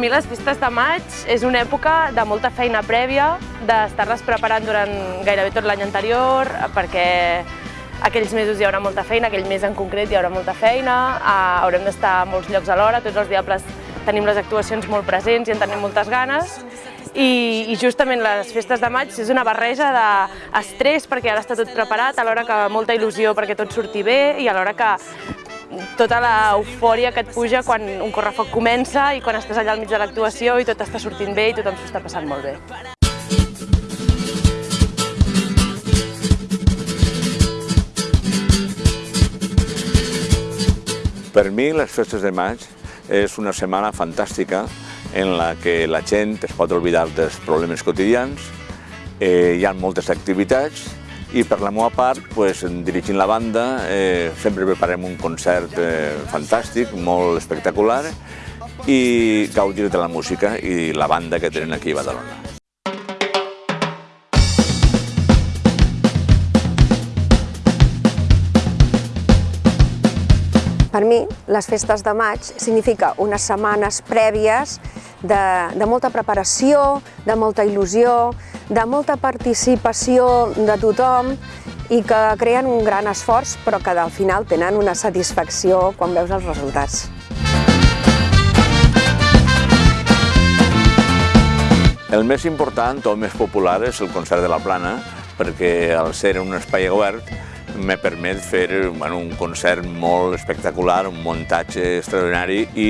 les festes de maig és una època de molta feina prèvia, d'estar-les preparant durant gairebé tot l'any anterior, perquè aquells mesos hi haurà molta feina, aquell mes en concret hi haurà molta feina, eh, haurem d'estar a molts llocs alhora, tots els diables tenim les actuacions molt presents i en tenim moltes ganes, i, i justament les festes de maig és una barreja d'estrès perquè ara està tot preparat, alhora que molta il·lusió perquè tot surti bé i alhora que tota l'eufòria que et puja quan un correfoc comença i quan estàs allà al mig de l'actuació i tot està sortint bé i tothom s'ho està passant molt bé. Per mi les festes de maig és una setmana fantàstica en la que la gent es pot oblidar dels problemes quotidians, eh, hi ha moltes activitats i per la meva part, pues, dirigint la banda, eh, sempre preparem un concert eh, fantàstic, molt espectacular i gaudir de la música i la banda que tenen aquí a Badalona. Per mi, les festes de maig significa unes setmanes prèvies de, de molta preparació, de molta il·lusió, de molta participació de tothom i que creen un gran esforç però que al final tenen una satisfacció quan veus els resultats. El més important o més popular és el concert de la Plana, perquè al ser un espai obert me permet fer bueno, un concert molt espectacular, un muntatge extraordinari i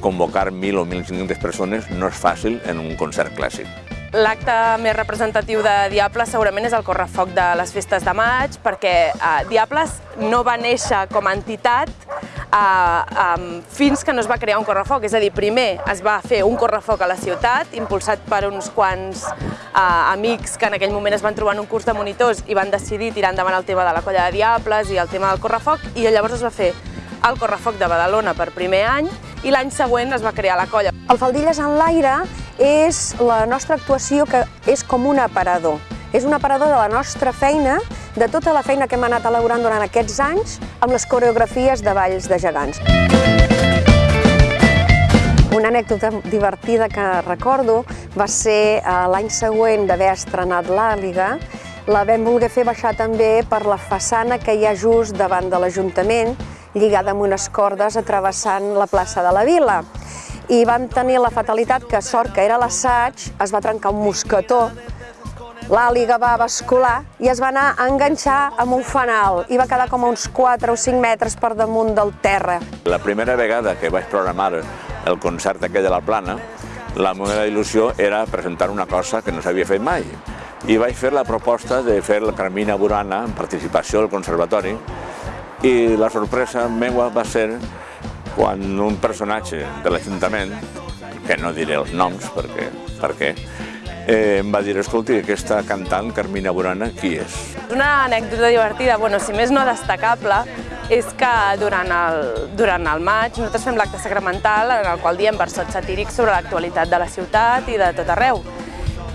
convocar 1.000 o 1.500 persones no és fàcil en un concert clàssic. L'acte més representatiu de Diables segurament és el correfoc de les festes de maig, perquè eh, Diables no va néixer com a entitat eh, fins que no es va crear un correfoc. És a dir, primer es va fer un correfoc a la ciutat, impulsat per uns quants eh, amics que en aquell moment es van trobar en un curs de monitors i van decidir tirar endavant el tema de la colla de Diables i el tema del correfoc, i llavors es va fer el correfoc de Badalona per primer any i l'any següent es va crear la colla. El Faldilles en l'aire és la nostra actuació que és com un aparador. És un aparador de la nostra feina, de tota la feina que hem anat elaborant durant aquests anys amb les coreografies de balls de gegants. Una anècdota divertida que recordo va ser eh, l'any següent d'haver estrenat l'Àliga, la vam voler fer baixar també per la façana que hi ha just davant de l'Ajuntament, lligada amb unes cordes atravessant la plaça de la Vila i vam tenir la fatalitat que, sort que era l'assaig, es va trencar un mosquetó, l'àliga va bascular i es va anar a enganxar amb un fanal i va quedar com a uns 4 o 5 metres per damunt del terra. La primera vegada que vaig programar el concert aquell de la Plana, la meva il·lusió era presentar una cosa que no s'havia fet mai. I vaig fer la proposta de fer la Carmina Burana en participació del Conservatori i la sorpresa meva va ser quan un personatge de l'Ajuntament, que no diré els noms perquè, perquè eh, em va dir, escolti, aquesta cantant, Carmina Burana, qui és? Una anècdota divertida, bueno, si més no destacable, és que durant el, durant el maig nosaltres fem l'acte sacramental en el qual diem versots satírics sobre l'actualitat de la ciutat i de tot arreu.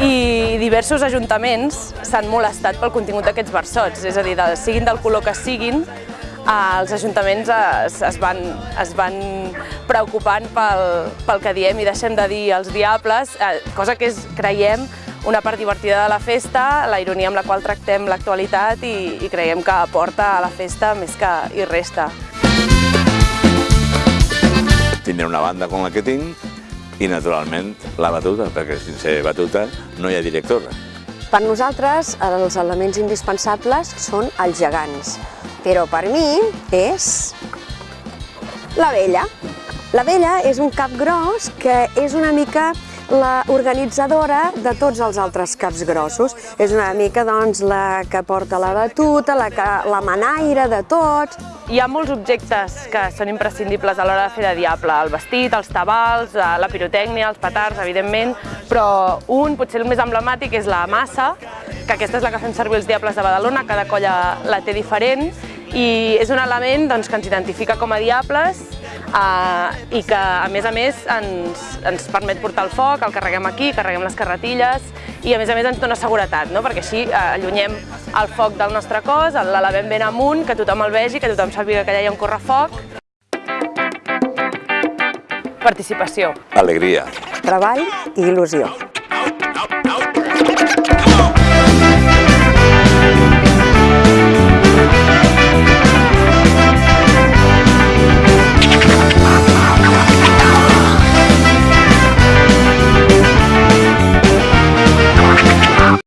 I diversos ajuntaments s'han molestat pel contingut d'aquests versots, és a dir, de, siguin del color que siguin, els ajuntaments es, es, van, es van preocupant pel, pel que diem i deixem de dir els diables, eh, cosa que és, creiem, una part divertida de la festa, la ironia amb la qual tractem l'actualitat i, i creiem que aporta a la festa més que hi resta. Tindré una banda com la que tinc i, naturalment, la batuta, perquè sense batuta no hi ha directora. Per nosaltres, els elements indispensables són els gegants però per mi és la vella. La vella és un cap gros que és una mica la organitzadora de tots els altres caps grossos. És una mica doncs, la que porta la batuta, la, que, la manaire de tots. Hi ha molts objectes que són imprescindibles a l'hora de fer de diable. El vestit, els tabals, eh, la pirotècnia, els petards, evidentment, però un, potser el més emblemàtic, és la massa, que aquesta és la que fem servir els diables de Badalona, cada colla la té diferent, i és un element doncs, que ens identifica com a diables eh, i que, a més a més, ens, ens permet portar el foc, el carreguem aquí, carreguem les carretilles i, a més a més, ens dona seguretat, no? perquè així eh, allunyem el foc del nostre cos, l'elevem ben amunt, que tothom el vegi, que tothom sàpiga que allà hi ha un correfoc. Participació. Alegria. treball i il·lusió.